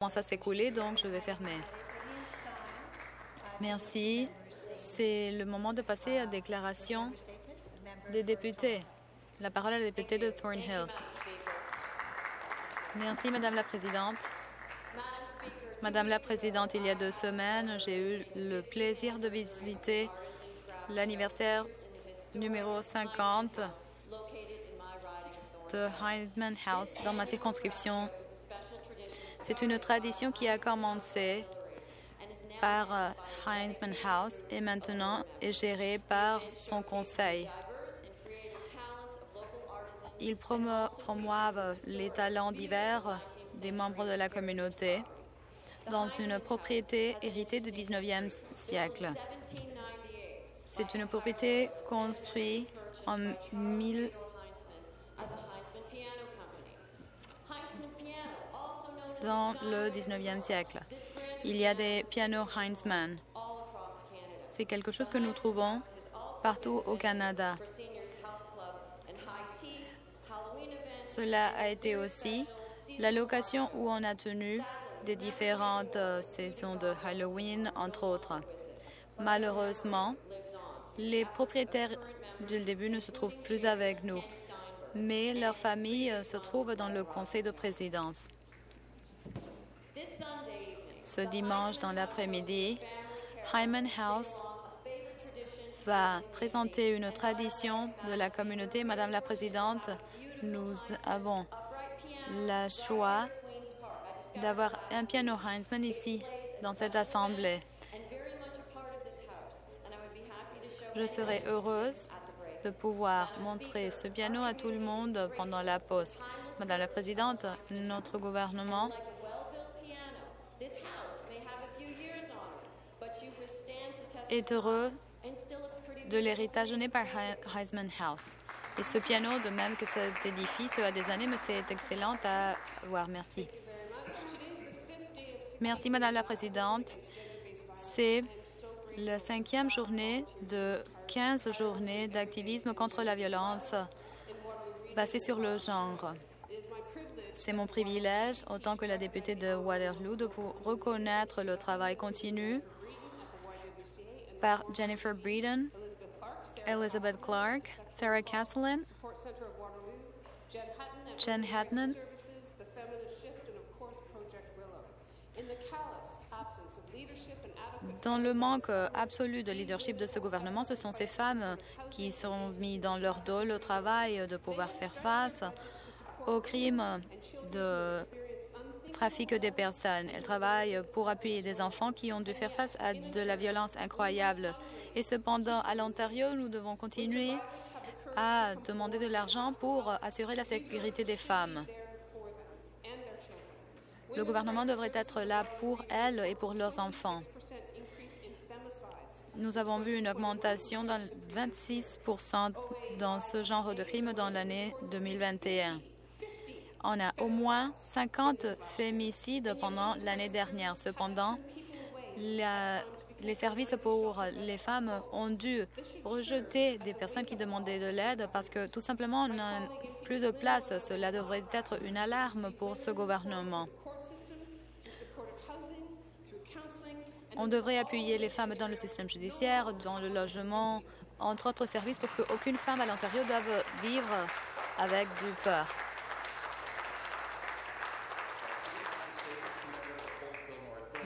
commence à s'écouler, donc je vais fermer. Merci. C'est le moment de passer à la déclaration des députés. La parole à la députée de Thornhill. Merci, Madame la Présidente. Madame la Présidente, il y a deux semaines, j'ai eu le plaisir de visiter l'anniversaire numéro 50 de Heisman House dans ma circonscription. C'est une tradition qui a commencé par euh, Heisman House et maintenant est gérée par son conseil. Ils promouvent les talents divers des membres de la communauté dans une propriété héritée du 19e siècle. C'est une propriété construite en 1000 dans le 19e siècle. Il y a des pianos Heinzmann. C'est quelque chose que nous trouvons partout au Canada. Cela a été aussi la location où on a tenu des différentes euh, saisons de Halloween, entre autres. Malheureusement, les propriétaires du début ne se trouvent plus avec nous, mais leur famille euh, se trouve dans le conseil de présidence. Ce dimanche dans l'après-midi, Hyman House va présenter une tradition de la communauté. Madame la Présidente, nous avons la choix d'avoir un piano Heinzmann ici, dans cette Assemblée. Je serai heureuse de pouvoir montrer ce piano à tout le monde pendant la pause. Madame la Présidente, notre gouvernement est heureux de l'héritage donné par Heisman House. Et ce piano, de même que cet édifice a des années, mais c'est excellent à voir. Merci. Merci, Madame la Présidente. C'est la cinquième journée de 15 journées d'activisme contre la violence basée sur le genre. C'est mon privilège, autant que la députée de Waterloo, de reconnaître le travail continu par Jennifer Breeden, Elizabeth Clark, Sarah Castellan, Jen Hatton, dans le manque absolu de leadership de ce gouvernement, ce sont ces femmes qui sont mises dans leur dos le travail de pouvoir faire face aux crimes de trafic des personnes. Elles travaillent pour appuyer des enfants qui ont dû faire face à de la violence incroyable. Et cependant, à l'Ontario, nous devons continuer à demander de l'argent pour assurer la sécurité des femmes. Le gouvernement devrait être là pour elles et pour leurs enfants. Nous avons vu une augmentation de 26% dans ce genre de crimes dans l'année 2021. On a au moins 50 fémicides pendant l'année dernière. Cependant, les services pour les femmes ont dû rejeter des personnes qui demandaient de l'aide parce que tout simplement, on n'a plus de place. Cela devrait être une alarme pour ce gouvernement. On devrait appuyer les femmes dans le système judiciaire, dans le logement, entre autres services, pour qu'aucune femme à l'Ontario doive vivre avec du peur.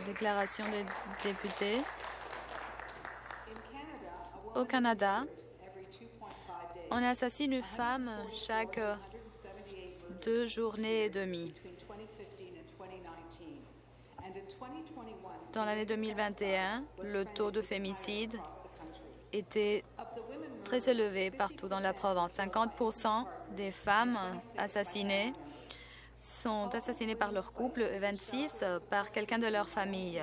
Déclaration des députés. Au Canada, on assassine une femme chaque deux journées et demie. Dans l'année 2021, le taux de fémicide était très élevé partout dans la province. 50% des femmes assassinées sont assassinés par leur couple et 26 par quelqu'un de leur famille.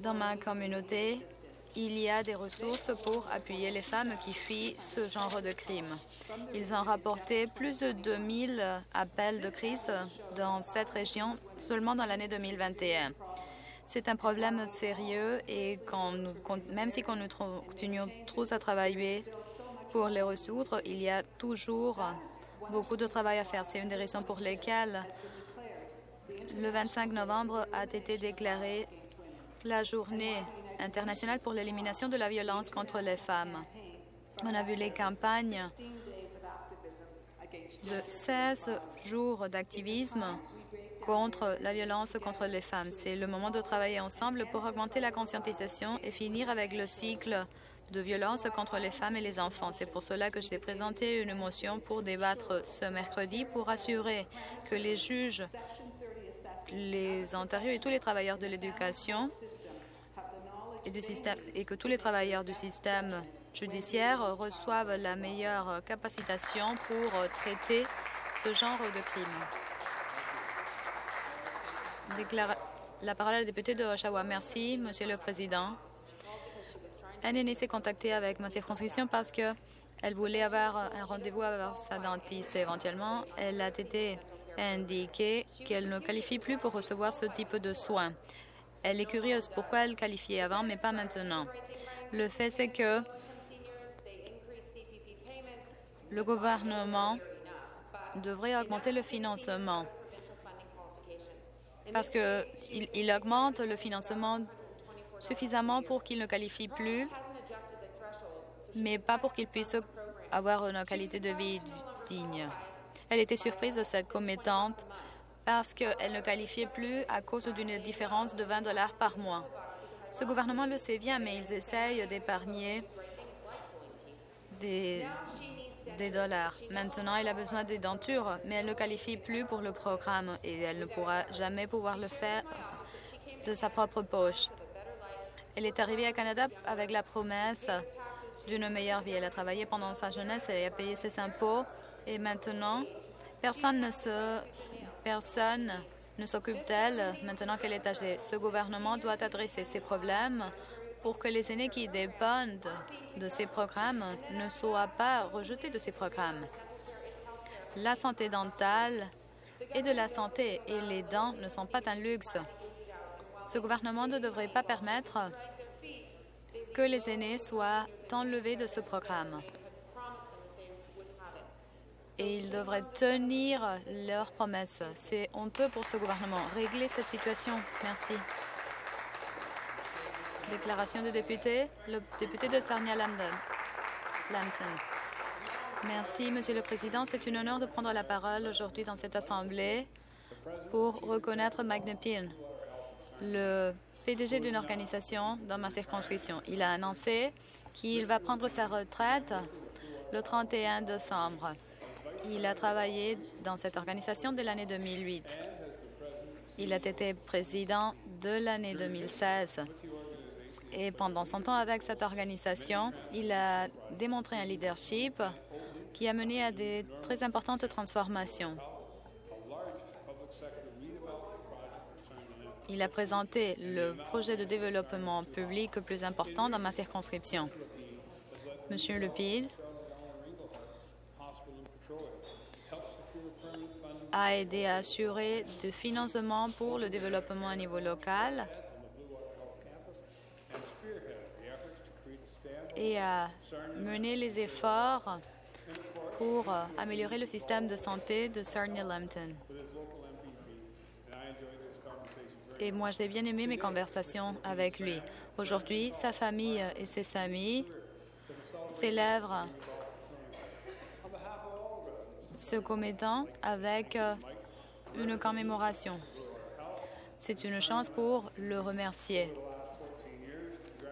Dans ma communauté, il y a des ressources pour appuyer les femmes qui fuient ce genre de crime. Ils ont rapporté plus de 2000 appels de crise dans cette région seulement dans l'année 2021. C'est un problème sérieux et nous, même si nous continuons tous à travailler pour les résoudre, il y a toujours beaucoup de travail à faire. C'est une des raisons pour lesquelles le 25 novembre a été déclaré la journée internationale pour l'élimination de la violence contre les femmes. On a vu les campagnes de 16 jours d'activisme contre la violence contre les femmes. C'est le moment de travailler ensemble pour augmenter la conscientisation et finir avec le cycle de violence contre les femmes et les enfants. C'est pour cela que j'ai présenté une motion pour débattre ce mercredi pour assurer que les juges, les Ontariens et tous les travailleurs de l'éducation et, et que tous les travailleurs du système judiciaire reçoivent la meilleure capacitation pour traiter ce genre de crime. La parole à la députée de Oshawa. Merci, Monsieur le Président. Aîné s'est contacté avec ma circonscription parce qu'elle voulait avoir un rendez-vous avec sa dentiste. Éventuellement, elle a été indiquée qu'elle ne qualifie plus pour recevoir ce type de soins. Elle est curieuse pourquoi elle qualifiait avant, mais pas maintenant. Le fait, c'est que le gouvernement devrait augmenter le financement parce qu'il il augmente le financement suffisamment pour qu'il ne qualifie plus, mais pas pour qu'il puisse avoir une qualité de vie digne. Elle était surprise de cette commettante parce qu'elle ne qualifiait plus à cause d'une différence de 20 dollars par mois. Ce gouvernement le sait bien, mais ils essayent d'épargner des, des dollars. Maintenant, elle a besoin des dentures, mais elle ne qualifie plus pour le programme et elle ne pourra jamais pouvoir le faire de sa propre poche. Elle est arrivée à Canada avec la promesse d'une meilleure vie. Elle a travaillé pendant sa jeunesse, elle a payé ses impôts et maintenant, personne ne se, personne ne s'occupe d'elle maintenant qu'elle est âgée. Ce gouvernement doit adresser ces problèmes pour que les aînés qui dépendent de ces programmes ne soient pas rejetés de ces programmes. La santé dentale et de la santé et les dents ne sont pas un luxe. Ce gouvernement ne devrait pas permettre que les aînés soient enlevés de ce programme. Et ils devraient tenir leurs promesses. C'est honteux pour ce gouvernement. Régler cette situation. Merci. Déclaration de député. Le député de Sarnia-Lambton. Merci, Monsieur le Président. C'est un honneur de prendre la parole aujourd'hui dans cette Assemblée pour reconnaître Magnepin, le PDG d'une organisation dans ma circonscription. Il a annoncé qu'il va prendre sa retraite le 31 décembre. Il a travaillé dans cette organisation de l'année 2008. Il a été président de l'année 2016. Et pendant son temps avec cette organisation, il a démontré un leadership qui a mené à des très importantes transformations. Il a présenté le projet de développement public le plus important dans ma circonscription. Monsieur Lepile a aidé à assurer du financement pour le développement à niveau local et a mené les efforts pour améliorer le système de santé de Sarnia-Lambton. Et moi, j'ai bien aimé mes conversations avec lui. Aujourd'hui, sa famille et ses amis célèbrent ce commettant avec une commémoration. C'est une chance pour le remercier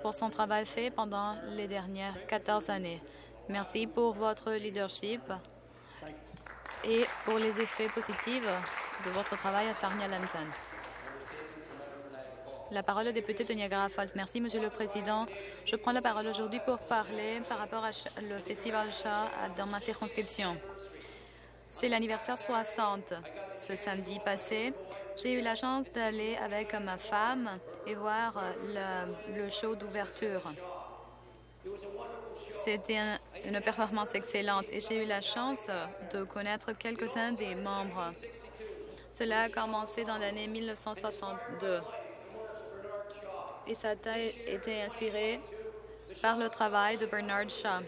pour son travail fait pendant les dernières 14 années. Merci pour votre leadership et pour les effets positifs de votre travail à Sarnia-Lambton. La parole est député de Niagara Falls. Merci, Monsieur le Président. Je prends la parole aujourd'hui pour parler par rapport au Festival Chat dans ma circonscription. C'est l'anniversaire 60 ce samedi passé. J'ai eu la chance d'aller avec ma femme et voir le, show d'ouverture. C'était une performance excellente et j'ai eu la chance de connaître quelques-uns des membres. Cela a commencé dans l'année 1962 et ça a été inspiré par le travail de Bernard Shaw.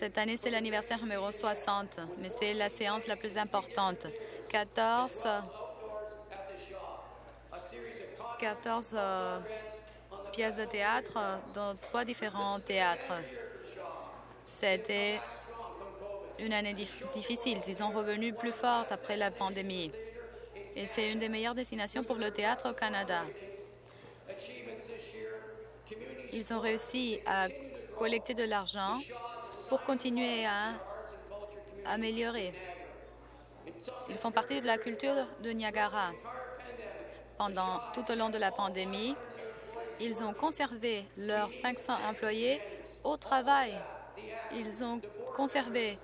Cette année, c'est l'anniversaire numéro 60, mais c'est la séance la plus importante. 14 14 euh, pièces de théâtre dans trois différents théâtres. C'était une année difficile. Ils sont revenus plus forts après la pandémie. Et c'est une des meilleures destinations pour le théâtre au Canada. Ils ont réussi à collecter de l'argent pour continuer à améliorer. Ils font partie de la culture de Niagara. Pendant tout au long de la pandémie, ils ont conservé leurs 500 employés au travail. Ils ont conservé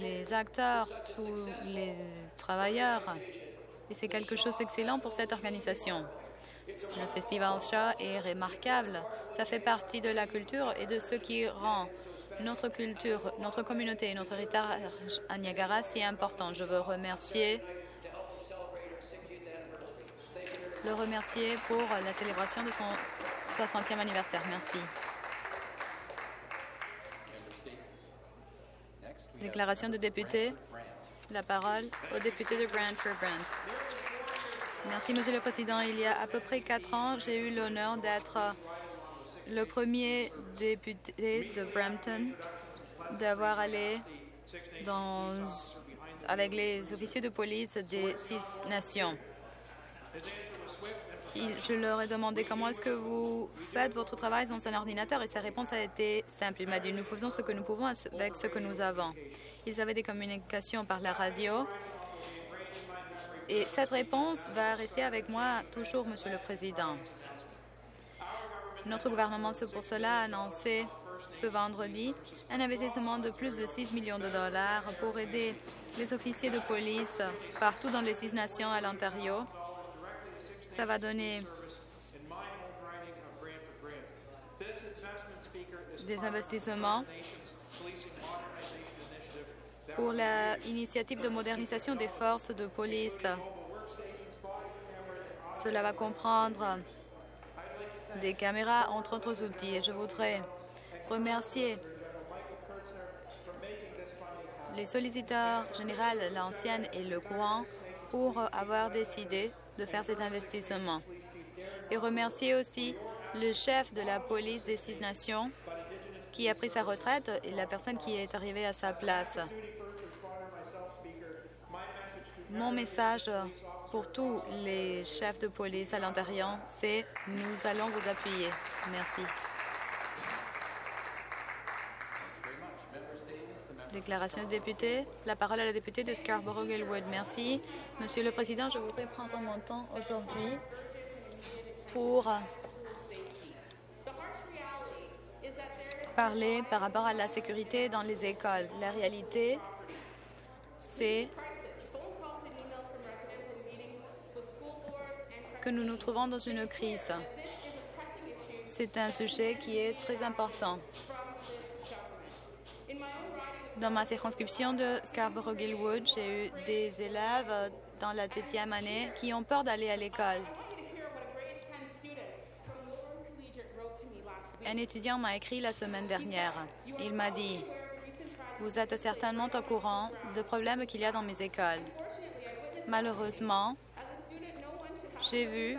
les acteurs, tous les travailleurs. Et c'est quelque chose d'excellent pour cette organisation. Le festival Shaw est remarquable. Ça fait partie de la culture et de ce qui rend notre culture, notre communauté et notre héritage à Niagara si important. Je veux remercier le remercier pour la célébration de son 60e anniversaire. Merci. Déclaration de député. La parole au député de Brantford Brant. Merci, Monsieur le Président. Il y a à peu près quatre ans, j'ai eu l'honneur d'être le premier député de Brampton d'avoir allé avec les officiers de police des six nations. je leur ai demandé comment est-ce que vous faites votre travail dans un ordinateur et sa réponse a été simple. Il m'a dit nous faisons ce que nous pouvons avec ce que nous avons. Ils avaient des communications par la radio et cette réponse va rester avec moi toujours, Monsieur le Président. Notre gouvernement, c'est pour cela, a annoncé ce vendredi un investissement de plus de 6 millions de dollars pour aider les officiers de police partout dans les six nations à l'Ontario. Ça va donner des investissements pour l'initiative de modernisation des forces de police. Cela va comprendre des caméras, entre autres outils. Et je voudrais remercier les solliciteurs généraux, l'ancienne et le courant, pour avoir décidé de faire cet investissement. Et remercier aussi le chef de la police des Six Nations qui a pris sa retraite et la personne qui est arrivée à sa place. Mon message pour tous les chefs de police à l'Ontario, c'est nous allons vous appuyer. Merci. Déclaration de député. La parole à la députée de Scarborough-Gilwood. Merci. Monsieur le Président, je voudrais prendre mon temps aujourd'hui pour parler par rapport à la sécurité dans les écoles. La réalité, c'est que nous nous trouvons dans une crise. C'est un sujet qui est très important. Dans ma circonscription de Scarborough-Gilwood, j'ai eu des élèves dans la septième année qui ont peur d'aller à l'école. Un étudiant m'a écrit la semaine dernière. Il m'a dit, vous êtes certainement au courant des problèmes qu'il y a dans mes écoles. Malheureusement, j'ai vu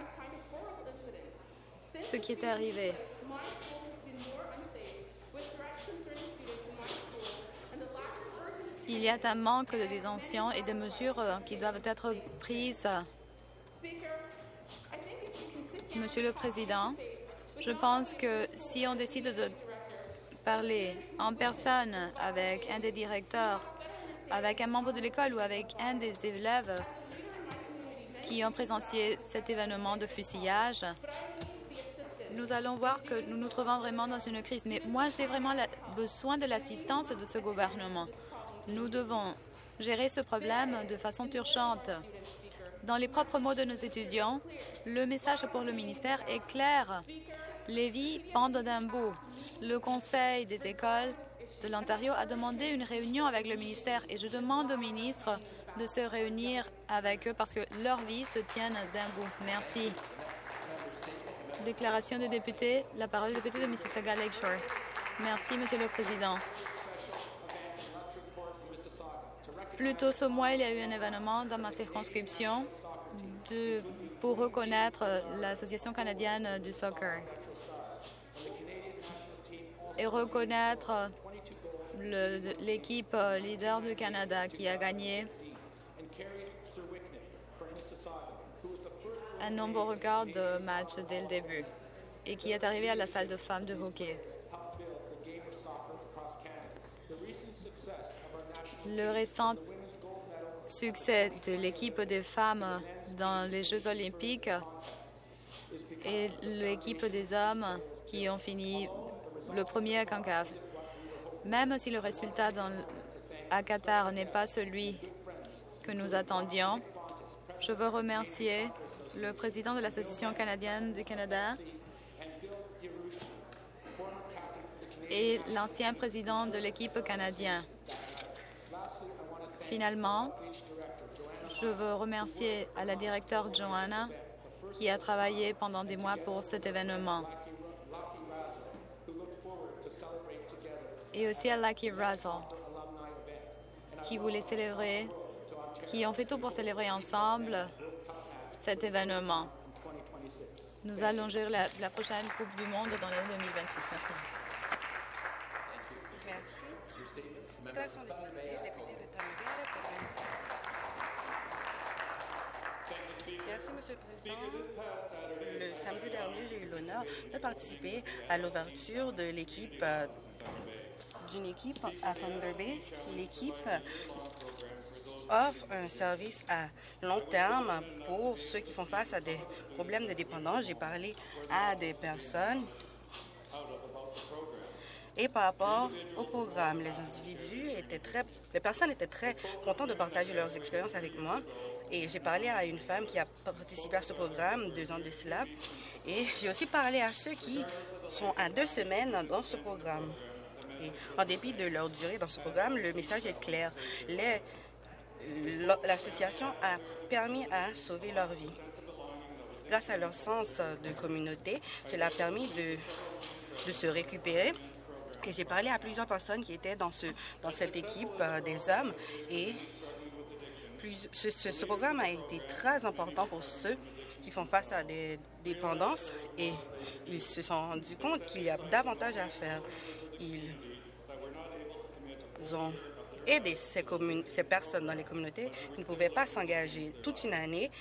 ce qui est arrivé. Il y a un manque de détention et de mesures qui doivent être prises. Monsieur le Président, je pense que si on décide de parler en personne avec un des directeurs, avec un membre de l'école ou avec un des élèves, qui ont présencié cet événement de fusillage, nous allons voir que nous nous trouvons vraiment dans une crise. Mais moi, j'ai vraiment besoin de l'assistance de ce gouvernement. Nous devons gérer ce problème de façon urgente. Dans les propres mots de nos étudiants, le message pour le ministère est clair. Les vies pendent d'un bout. Le Conseil des écoles de l'Ontario a demandé une réunion avec le ministère et je demande au ministre de se réunir avec eux parce que leurs vies se tiennent d'un bout. Merci. Déclaration des députés. La parole du député de Mississauga Lakeshore. Merci, Monsieur le Président. Plus tôt ce mois, il y a eu un événement dans ma circonscription pour reconnaître l'Association canadienne du soccer et reconnaître l'équipe leader du Canada qui a gagné un nombre record de matchs dès le début et qui est arrivé à la salle de femmes de hockey. Le récent succès de l'équipe des femmes dans les Jeux olympiques et l'équipe des hommes qui ont fini le premier à CONCAF. Même si le résultat dans, à Qatar n'est pas celui que nous attendions, je veux remercier le président de l'Association canadienne du Canada et l'ancien président de l'équipe canadienne. Finalement, je veux remercier à la directeur Joanna qui a travaillé pendant des mois pour cet événement. Et aussi à Lucky Russell qui voulait célébrer, qui ont fait tout pour célébrer ensemble cet événement. Nous allons gérer la, prochaine Coupe du Monde dans l'année 2026. Merci. Merci. Merci, Monsieur le Président. Le samedi dernier, j'ai eu l'honneur de participer à l'ouverture de l'équipe euh, d'une équipe à Thunder Bay. L'équipe offre un service à long terme pour ceux qui font face à des problèmes de dépendance. J'ai parlé à des personnes et par rapport au programme, les individus étaient très, les personnes étaient très contentes de partager leurs expériences avec moi. Et j'ai parlé à une femme qui a participé à ce programme deux ans de cela. Et j'ai aussi parlé à ceux qui sont à deux semaines dans ce programme. En dépit de leur durée dans ce programme, le message est clair. Les- L'association a permis à sauver leur vie. Grâce à leur sens de communauté, cela a permis de, se récupérer. Et j'ai parlé à plusieurs personnes qui étaient dans, ce, dans cette équipe euh, des hommes et ce- ce programme a été très important pour ceux qui font face à des dépendances et ils se sont rendus compte qu'il y a davantage à faire. Ils ont commun- ces personnes dans les communautés qui ne pouvaient pas s'engager toute une année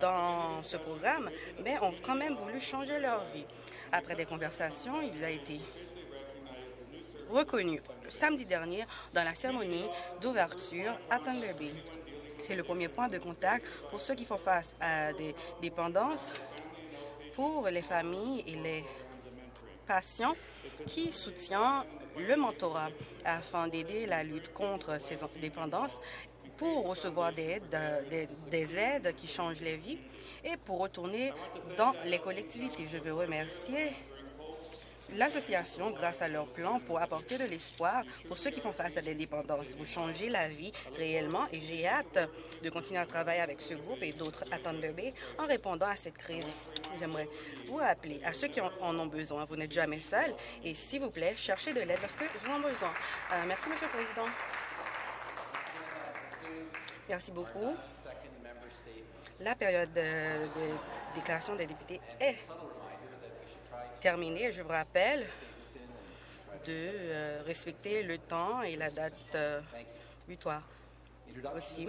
dans ce programme, mais ont quand même voulu changer leur vie. Après des conversations, il a été reconnu samedi dernier dans la cérémonie d'ouverture à Thunder Bay. C'est le premier point de contact pour ceux qui font face à des dépendances, pour les familles et les patients qui soutiennent le mentorat afin d'aider la lutte contre ces dépendances pour recevoir des aides, des, des aides qui changent les vies et pour retourner dans les collectivités. Je veux remercier l'association grâce à leur plan pour apporter de l'espoir pour ceux qui font face à des dépendances. Vous changez la vie réellement et j'ai hâte de continuer à travailler avec ce groupe et d'autres à Thunder Bay en répondant à cette crise. J'aimerais vous rappeler à ceux qui en, ont besoin, vous n'êtes jamais seul et s'il vous plaît, cherchez de l'aide lorsque vous en avez besoin. Euh, merci, Monsieur le Président. Merci beaucoup. La période de, de déclaration des députés est Je vous rappelle de euh, respecter le temps et la date euh, butoir aussi.